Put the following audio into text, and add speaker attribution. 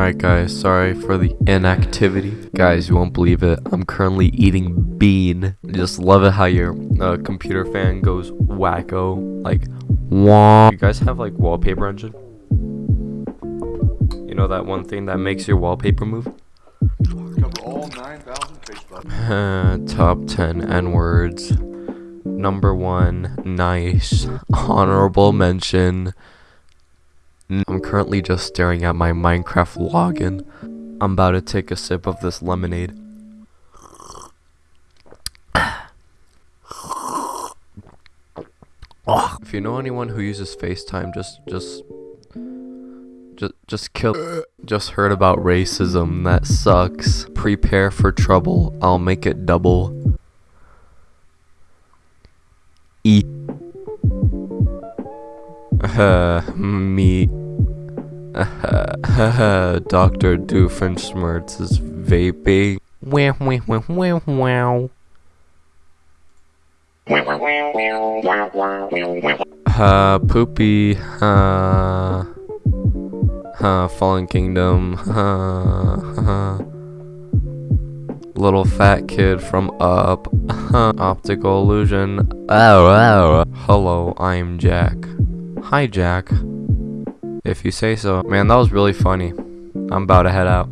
Speaker 1: Alright guys, sorry for the inactivity. Guys, you won't believe it. I'm currently eating bean. Just love it how your uh, computer fan goes wacko. Like, wah. You guys have like wallpaper engine? You know that one thing that makes your wallpaper move?
Speaker 2: Cover all 9,000 Facebook.
Speaker 1: Top 10 N words. Number one, nice. Honorable mention. N- I'm currently just staring at my Minecraft login. I'm about to take a sip of this lemonade. If you know anyone who uses FaceTime, just just just just kill just heard about racism that sucks. Prepare for trouble. I'll make it double. E uh, me Dr. Doofenshmirtz is vaping. Wow, wow, wow, wow, wow. Uh, poopy, uh, uh, Fallen Kingdom, uh, uh, little fat kid from Up, uh, optical illusion, oh, oh. Hello, I'm Jack. Hi, Jack. If you say so. Man, that was really funny. I'm about to head out.